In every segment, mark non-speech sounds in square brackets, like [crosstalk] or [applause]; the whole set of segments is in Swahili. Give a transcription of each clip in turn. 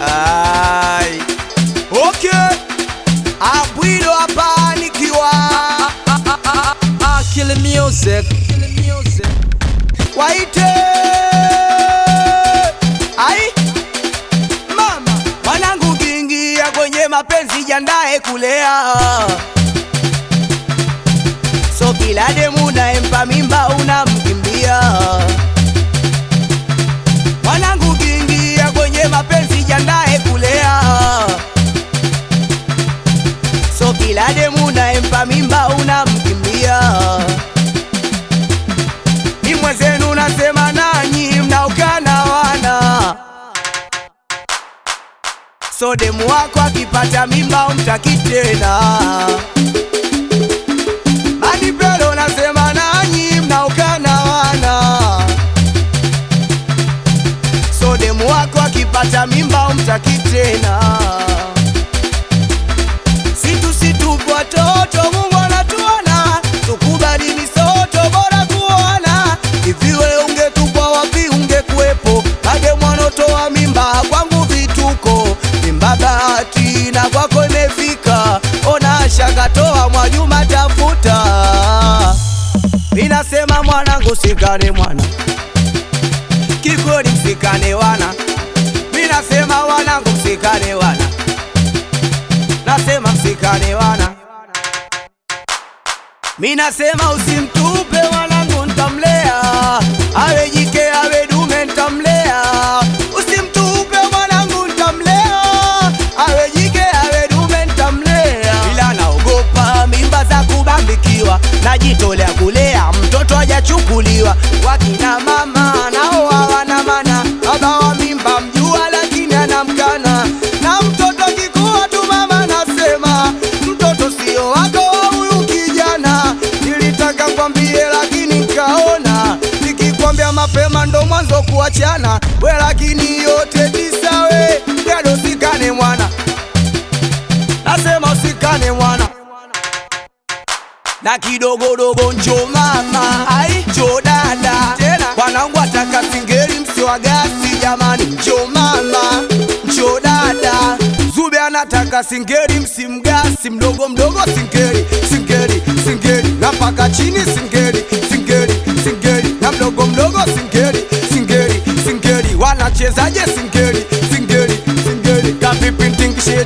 Ai. Okay. Abwido hapa Kill music. waite ai mama mwanangu kiingia kwenye mapenzi jandae kulea so kila demu naempa so demu wako akipata mimba umtaki tena. Manipelo nasema nanyi mnaokana wana so demu wako akipata mimba umtaki tena. Situ situ watoto Mungu minasema mwanangu sikane mwana. Kikweli msikane wana. Minasema wanangu msikane wana. Nasema msikane wana. Minasema usimtupe wanangu, ntamlea awe jike awe dume ntamlea usimtupe mwanangu ntamlea awe jike awe dume ntamlea ila naogopa mimba za kubambikiwa. Najito mwanzo kuachana. We lakini yote tisa usikane mwana. Nasema usikane mwana. Na kidogodogo njo mama. Ai njo dada. Tena wanangu ataka singeri msiwagasi jamani njo mama. Njo dada. Zube anataka singeri msimgasi mdogo mdogo singeri singeri singeri na chini singeli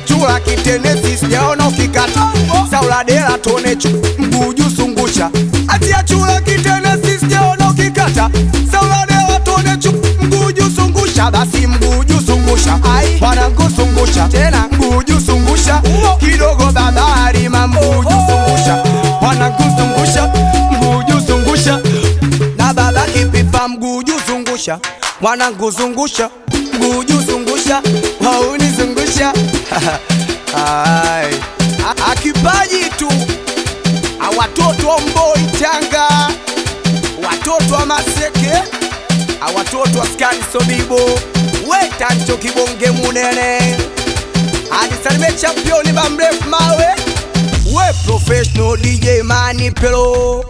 chula kitenesi sijaona ukikata sauladela tonechu mguju sungusha. Atia chula kitenesi sijaona ukikata. Sauladela tonechu mguju sungusha. Basi mguju sungusha. Ai mwanangu sungusha. Tena mguju sungusha. Kidogo babari mamguju sungusha. Mwanangu sungusha mguju sungusha. Na baba kipipa mguju zungusha mwanangu zungusha mguju zungusha wauni zungusha [laughs] Ai. A- akipaji tu. Awatoto watoto wa mboi changa watoto wa maseke. Awatoto watoto wa skani sobibo. Wetancho kibonge munene. Adisalime championi bamrefu mawe. We professional dj mani pelo